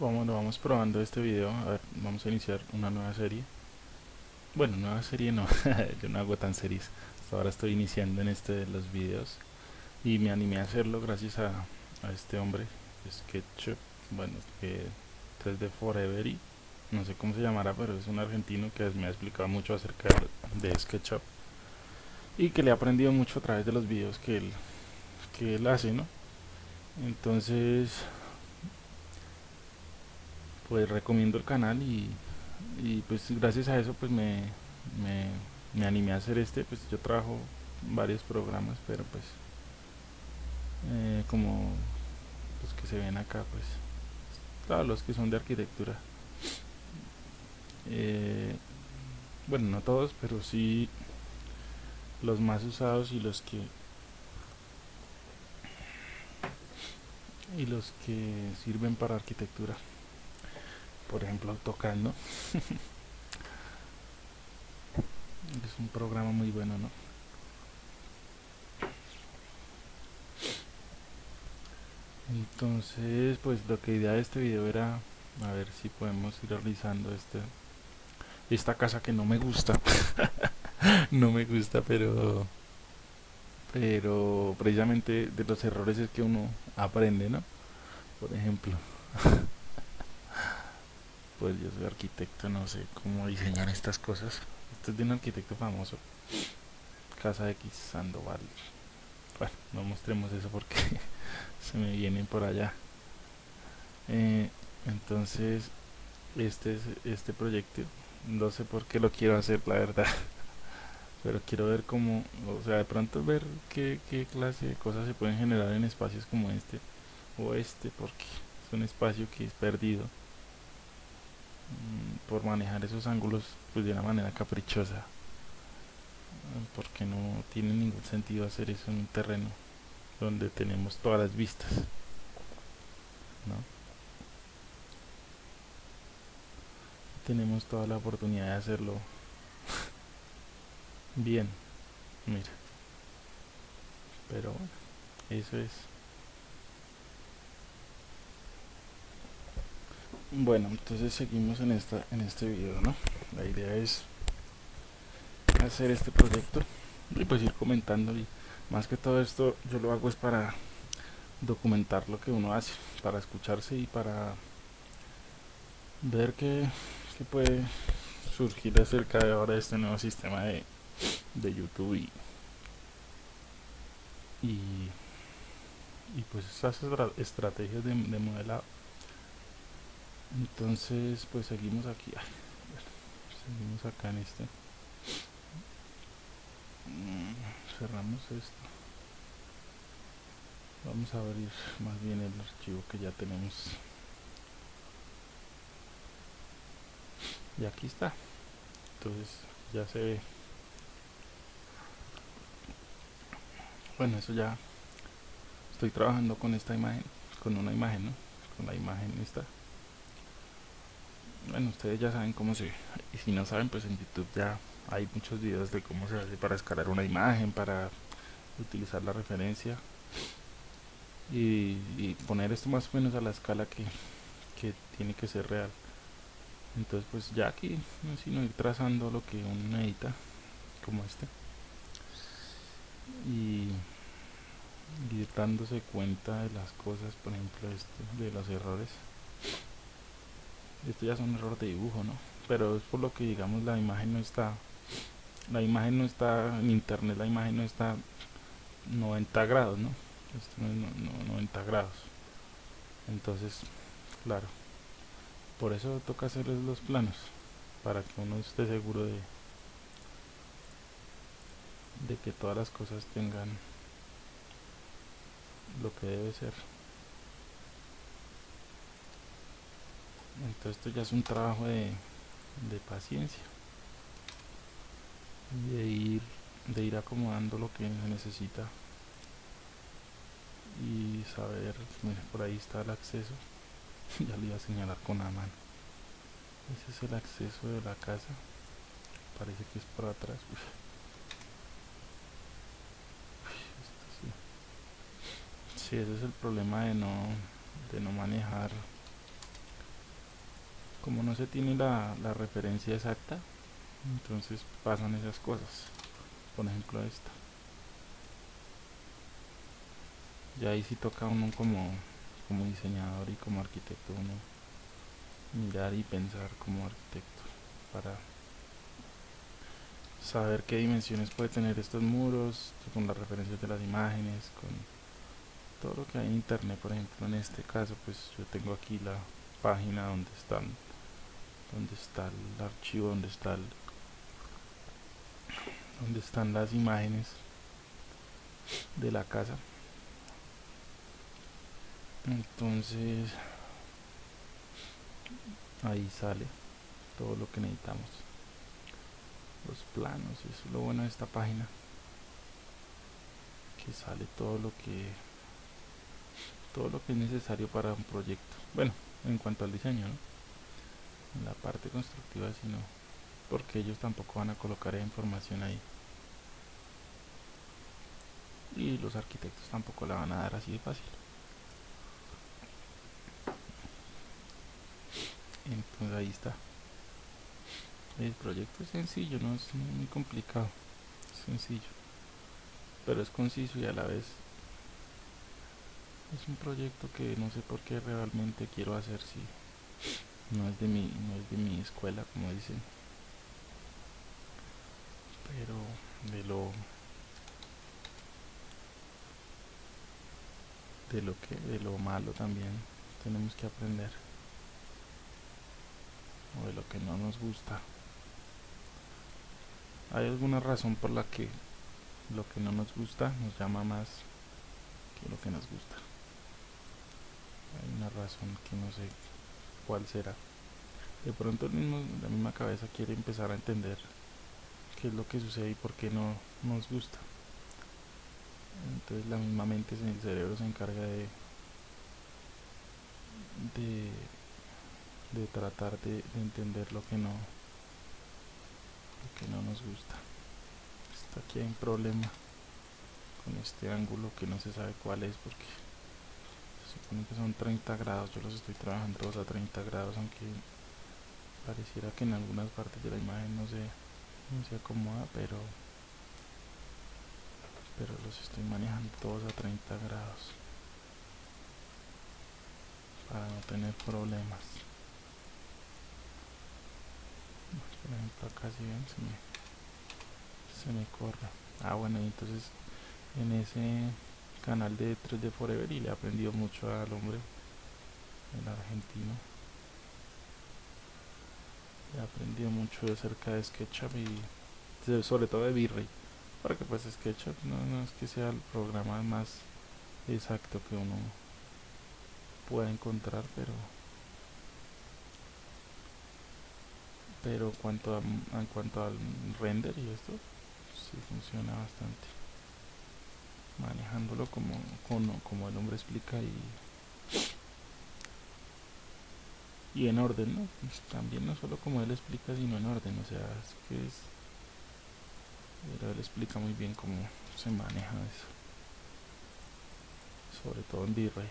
vamos, vamos probando este video. Vamos a iniciar una nueva serie. Bueno, nueva serie no, yo no hago tan series. Hasta ahora estoy iniciando en este de los videos. Y me animé a hacerlo gracias a, a este hombre SketchUp, bueno, que 3D Forever y no sé cómo se llamará, pero es un argentino que me ha explicado mucho acerca de SketchUp. Y que le he aprendido mucho a través de los videos que él, que él hace, ¿no? Entonces, pues recomiendo el canal y, y pues gracias a eso pues me, me, me, animé a hacer este, pues yo trabajo varios programas, pero pues eh, como los que se ven acá pues todos los que son de arquitectura. Eh, bueno no todos pero sí los más usados y los que y los que sirven para arquitectura por ejemplo tocando es un programa muy bueno no entonces pues lo que idea de este video era a ver si podemos ir realizando este esta casa que no me gusta. No me gusta pero pero precisamente de los errores es que uno aprende no por ejemplo pues yo soy arquitecto no sé cómo diseñar estas cosas. Esto es de un arquitecto famoso casa X Sandoval. Bueno no mostremos eso porque se me vienen por allá. Eh, entonces este es este proyecto no sé por qué lo quiero hacer la verdad pero quiero ver cómo o sea de pronto ver qué, qué clase de cosas se pueden generar en espacios como este o este porque es un espacio que es perdido por manejar esos ángulos pues de una manera caprichosa. Porque no tiene ningún sentido hacer eso en un terreno donde tenemos todas las vistas ¿no? tenemos toda la oportunidad de hacerlo bien mira. Pero bueno eso es bueno entonces seguimos en esta en este video no la idea es hacer este proyecto y pues ir comentando y más que todo esto yo lo hago es para documentar lo que uno hace para escucharse y para ver qué, qué puede surgir acerca de ahora este nuevo sistema de, de YouTube y, y, pues esas estrategias de, de, modelado entonces pues seguimos aquí. Seguimos acá en este. Mm, cerramos esto. Vamos a abrir más bien el archivo que ya tenemos. Y aquí está. Entonces ya se ve. Bueno eso ya. Estoy trabajando con esta imagen con una imagen ¿no? con la imagen esta bueno ustedes ya saben cómo se y si no saben pues en youtube ya hay muchos videos de cómo se hace para escalar una imagen para utilizar la referencia y, y, poner esto más o menos a la escala que, que tiene que ser real. Entonces pues ya aquí sino ir trazando lo que uno necesita como este y ir dándose cuenta de las cosas por ejemplo este de los errores esto ya son errores de dibujo no pero es por lo que digamos la imagen no está la imagen no está en internet la imagen no está 90 grados no esto no es 90 grados. Entonces claro por eso toca hacer los planos para que uno esté seguro de de que todas las cosas tengan lo que debe ser entonces esto ya es un trabajo de, de paciencia. De ir de ir acomodando lo que se necesita. Y saber por ahí está el acceso. Ya le iba a señalar con la mano. Ese es el acceso de la casa. Parece que es por atrás. Uf. Sí ese es el problema de no de no manejar como no se tiene la, referencia exacta entonces pasan esas cosas. Por ejemplo esta. Ya ahí sí toca uno como, como diseñador y como arquitecto uno mirar y pensar como arquitecto para saber qué dimensiones puede tener estos muros con las referencias de las imágenes con todo lo que hay en internet. Por ejemplo en este caso pues yo tengo aquí la página donde están donde está el archivo donde está el, donde están las imágenes de la casa entonces ahí sale todo lo que necesitamos. Los planos eso es lo bueno de esta página. Que sale todo lo que todo lo que es necesario para un proyecto. Bueno en cuanto al diseño en la parte constructiva si no porque ellos tampoco van a colocar información ahí. Y los arquitectos tampoco la van a dar así de fácil. Entonces ahí está. El proyecto es sencillo no es muy complicado. Es sencillo. Pero es conciso y a la vez es un proyecto que no sé por qué realmente quiero hacer si no es de mi no es de mi escuela como dicen. Pero de lo de lo que de lo malo también tenemos que aprender. O de lo que no nos gusta. Hay alguna razón por la que lo que no nos gusta nos llama más que lo que nos gusta. Hay una razón que no sé cuál será. De pronto la misma cabeza quiere empezar a entender qué es lo que sucede y por qué no nos gusta. Entonces la misma mente en el cerebro se encarga de de, tratar de, de, entender lo que no que no nos gusta. Está aquí hay un problema con este ángulo que no se sabe cuál es porque supone que son 30 grados yo los estoy trabajando todos a 30 grados aunque pareciera que en algunas partes de la imagen no se, no se acomoda pero pero los estoy manejando todos a 30 grados. Para no tener problemas. Por ejemplo acá si ven se me, se me corre. Ah bueno entonces en ese canal de 3D Forever y le he aprendido mucho al hombre el argentino. He aprendido mucho acerca de SketchUp y sobre todo de V-Ray porque pues SketchUp no, no es que sea el programa más exacto que uno pueda encontrar pero pero cuanto a, en cuanto al render y esto sí funciona bastante manejándolo como, como, como el hombre explica y y en orden ¿no? Pues también no solo como él explica sino en orden o sea es que es pero él explica muy bien cómo se maneja eso. Sobre todo en V-Ray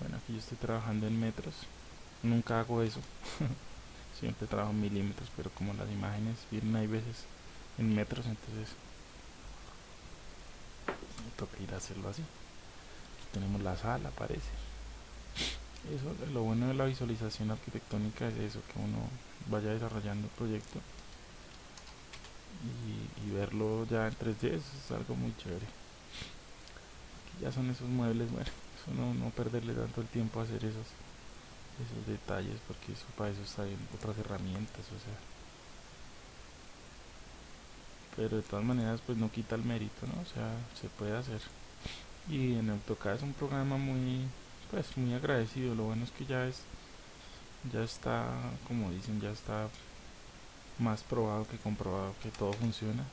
bueno aquí yo estoy trabajando en metros. Nunca hago eso. Siempre trabajo en milímetros pero como las imágenes vienen hay veces en metros entonces toca ir a hacerlo así. Tenemos la sala parece. Eso lo bueno de la visualización arquitectónica es eso que uno vaya desarrollando el proyecto y, verlo ya en 3D es algo muy chévere. Aquí ya son esos muebles bueno eso no, no perderle tanto el tiempo a hacer esos esos detalles porque eso para eso está en otras herramientas o sea pero de todas maneras pues no quita el mérito no o sea se puede hacer. Y en AutoCAD es un programa muy pues muy agradecido. Lo bueno es que ya es ya está como dicen ya está más probado que comprobado que todo funciona.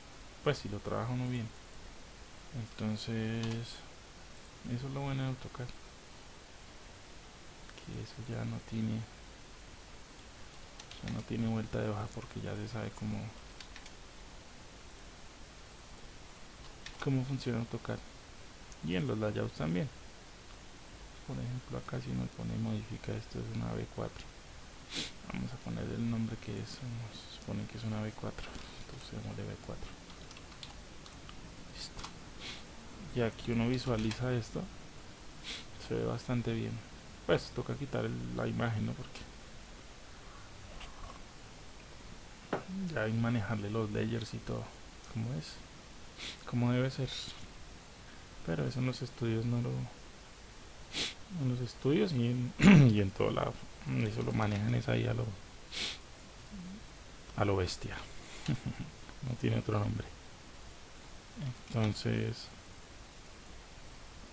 Pues si lo trabaja uno bien. Entonces eso es lo bueno de AutoCAD. Que eso ya no tiene ya no tiene vuelta de hoja porque ya se sabe cómo cómo funciona AutoCAD y en los layouts también. Por ejemplo acá si uno pone modifica esto es una B4 vamos a poner el nombre que es nos supone que es una B4 entonces de B4 listo. Y aquí uno visualiza esto. Se ve bastante bien. Pues toca quitar la imagen ¿no? porque ya hay manejarle los layers y todo. Como es como debe ser. Pero eso en los estudios no lo en los estudios y en, y en todo lado. Eso lo manejan es ahí a lo a lo bestia. No tiene otro nombre. Entonces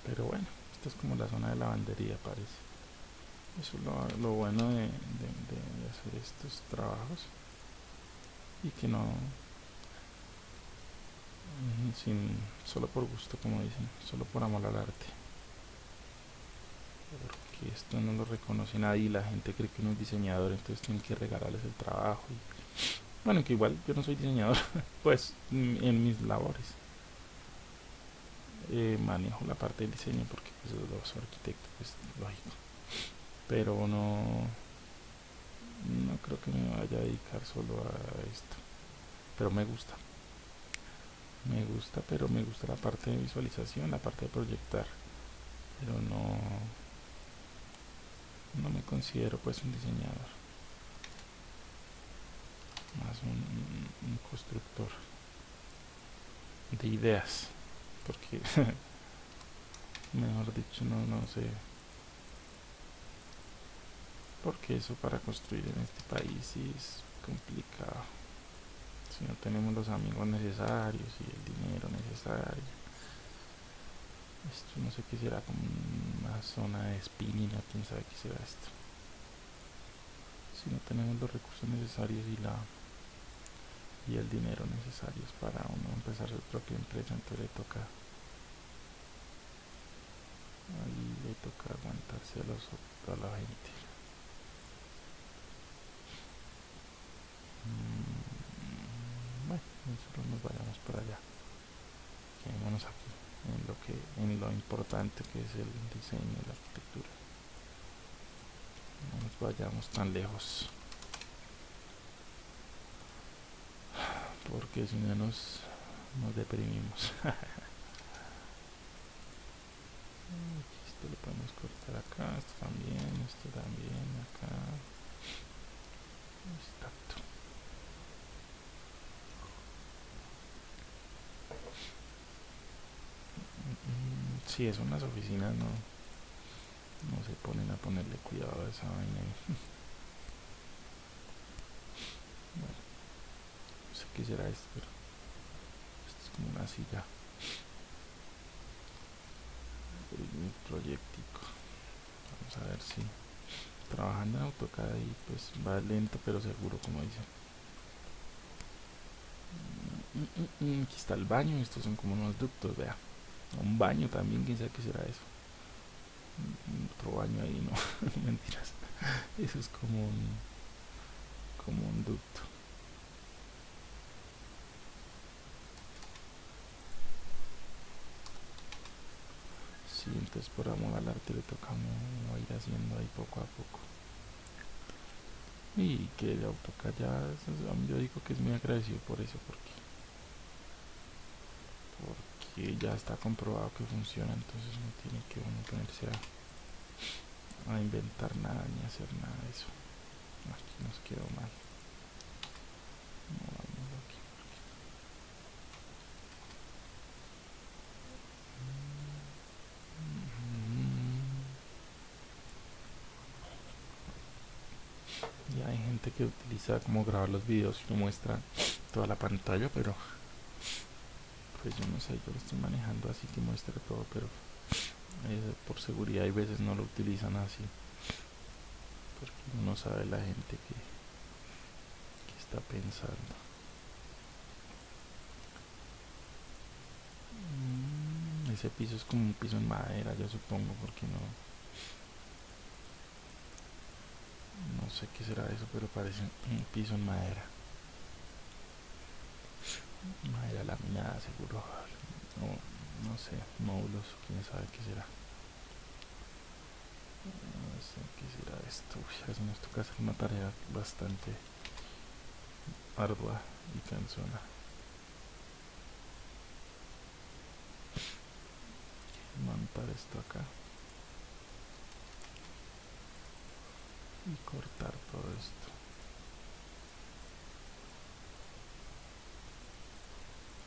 pero bueno esta es como la zona de lavandería parece. Eso es lo, bueno de, de hacer estos trabajos. Y que no sin solo por gusto como dicen solo por amor al arte. Porque esto no lo reconoce nadie y la gente cree que uno es diseñador entonces tienen que regalarles el trabajo y bueno que igual yo no soy diseñador pues en mis labores. Eh, manejo la parte del diseño porque pues, los arquitectos es lógico. Pero no no creo que me vaya a dedicar solo a esto. Pero me gusta me gusta pero me gusta la parte de visualización la parte de proyectar. Pero no no me considero pues un diseñador. Más un, un constructor de ideas porque mejor dicho no no sé porque eso para construir en este país es complicado si no tenemos los amigos necesarios y el dinero necesario. Esto no sé qué será como una zona de spinning o quién sabe qué será esto. Si no tenemos los recursos necesarios y la y el dinero necesarios para uno empezar su propia empresa entonces le toca ahí le toca aguantarse a, los, a la gente nosotros nos vayamos para allá. Quedémonos aquí en lo que en lo importante que es el diseño y la arquitectura. No nos vayamos tan lejos. Porque si no nos nos deprimimos. Esto lo podemos cortar acá esto también esto también acá. Exacto si es unas oficinas no no se ponen a ponerle cuidado a esa vaina. Bueno no sé qué será esto pero esto es como una silla. Un proyectico. Vamos a ver si trabajando en AutoCAD y pues va lento pero seguro como dicen mm, mm, mm, aquí está el baño estos son como unos ductos vea un baño también, quién sabe qué será eso. Otro baño ahí, no, mentiras. Eso es como un, como un ducto. Sí, entonces por amor al arte le toca a ir haciendo ahí poco a poco. Y que el AutoCAD ya, yo digo que es muy agradecido por eso, porque que ya está comprobado que funciona entonces no tiene que uno ponerse a, inventar nada ni hacer nada de eso. Aquí nos quedó mal. No, aquí, y hay gente que utiliza como grabar los videos y no muestra toda la pantalla pero pues yo no sé, yo lo estoy manejando así que muestre todo, pero eh, por seguridad hay veces no lo utilizan así, porque no sabe la gente que, que está pensando. Mm, ese piso es como un piso en madera, yo supongo, porque no... No sé qué será eso, pero parece un piso en madera madera laminada seguro no, no sé módulos quién sabe qué será si nos toca hacer una tarea bastante ardua y cansona. Montar esto acá. Y cortar todo esto.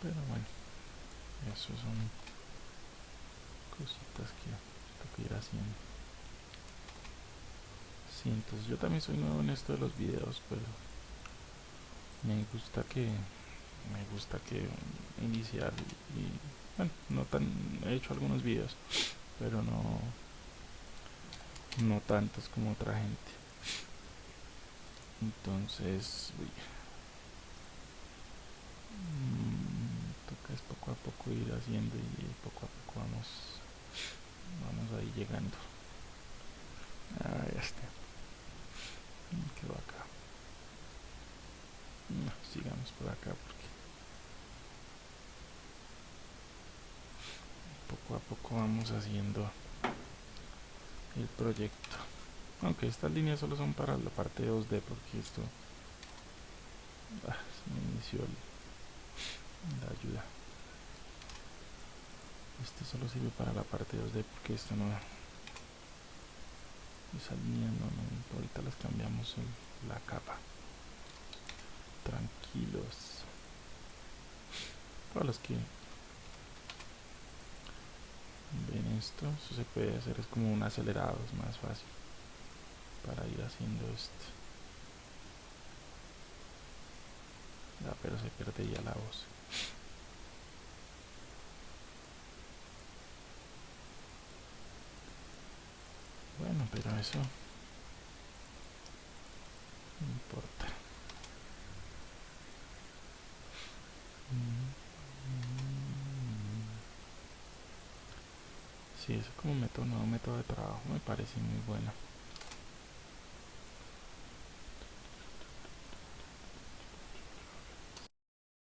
Pero bueno, eso son cositas que tengo que ir haciendo. Sí, entonces yo también soy nuevo en esto de los videos, pero me gusta que me gusta que iniciar y, bueno no tan he hecho algunos videos pero no no tantos como otra gente entonces uy, mmm, es poco a poco ir haciendo y poco a poco vamos vamos ahí llegando. Ah ya está. Quedó acá no, sigamos por acá porque poco a poco vamos haciendo el proyecto. Aunque estas líneas solo son para la parte 2D porque esto ah, se me inició la ayuda este solo sirve para la parte 2D porque esto no esa línea ahorita las cambiamos la capa tranquilos. Para los que ven esto, eso se puede hacer, es como un acelerado, es más fácil para ir haciendo esto. Ya, pero se pierde ya la voz. Bueno, pero eso no importa. Sí, eso como método, nuevo método de trabajo me parece muy bueno.